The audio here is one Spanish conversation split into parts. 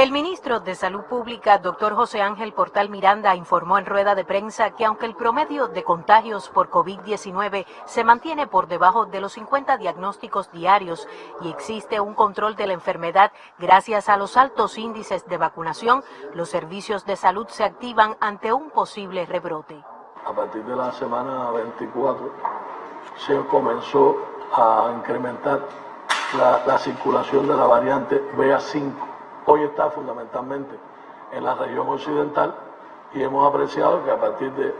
El ministro de Salud Pública, doctor José Ángel Portal Miranda, informó en rueda de prensa que aunque el promedio de contagios por COVID-19 se mantiene por debajo de los 50 diagnósticos diarios y existe un control de la enfermedad gracias a los altos índices de vacunación, los servicios de salud se activan ante un posible rebrote. A partir de la semana 24 se comenzó a incrementar la, la circulación de la variante BA5 hoy está fundamentalmente en la región occidental y hemos apreciado que a partir de,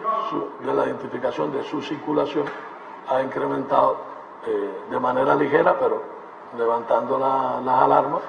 la identificación de su circulación ha incrementado eh, de manera ligera, pero levantando las alarmas,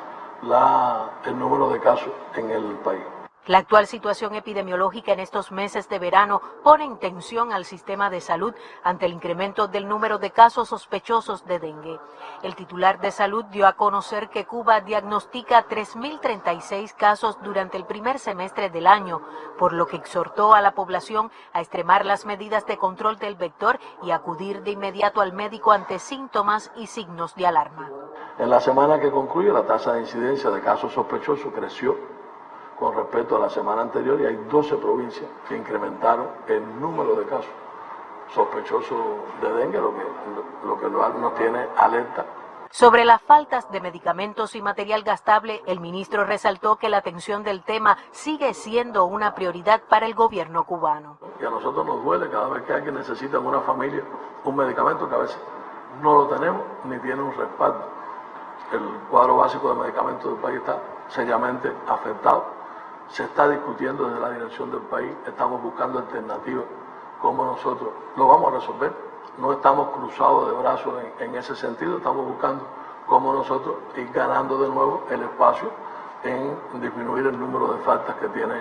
el número de casos en el país. La actual situación epidemiológica en estos meses de verano pone en tensión al sistema de salud ante el incremento del número de casos sospechosos de dengue. El titular de salud dio a conocer que Cuba diagnostica 3.036 casos durante el primer semestre del año, por lo que exhortó a la población a extremar las medidas de control del vector y acudir de inmediato al médico ante síntomas y signos de alarma. En la semana que concluye, la tasa de incidencia de casos sospechosos creció con respecto a la semana anterior y hay 12 provincias que incrementaron el número de casos sospechosos de dengue, lo que, lo que nos tiene alerta sobre las faltas de medicamentos y material gastable, el ministro resaltó que la atención del tema sigue siendo una prioridad para el gobierno cubano. Y a nosotros nos duele cada vez que alguien necesita en una familia un medicamento que a veces no lo tenemos ni tiene un respaldo. El cuadro básico de medicamentos del país está seriamente afectado se está discutiendo desde la dirección del país, estamos buscando alternativas, cómo nosotros lo vamos a resolver. No estamos cruzados de brazos en, ese sentido, estamos buscando cómo nosotros ir ganando de nuevo el espacio en disminuir el número de faltas que tiene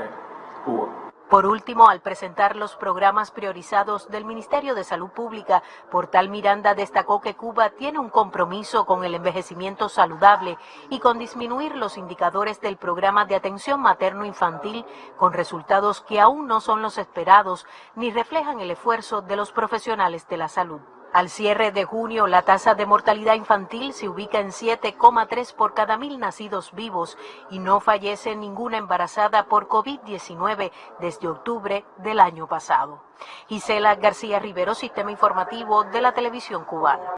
Cuba. Por último, al presentar los programas priorizados del Ministerio de Salud Pública, Portal Miranda destacó que Cuba tiene un compromiso con el envejecimiento saludable y con disminuir los indicadores del programa de atención materno-infantil con resultados que aún no son los esperados ni reflejan el esfuerzo de los profesionales de la salud. Al cierre de junio, la tasa de mortalidad infantil se ubica en 7,3 por cada mil nacidos vivos y no fallece ninguna embarazada por COVID-19 desde octubre del año pasado. Gisela García Rivero, Sistema Informativo de la Televisión Cubana.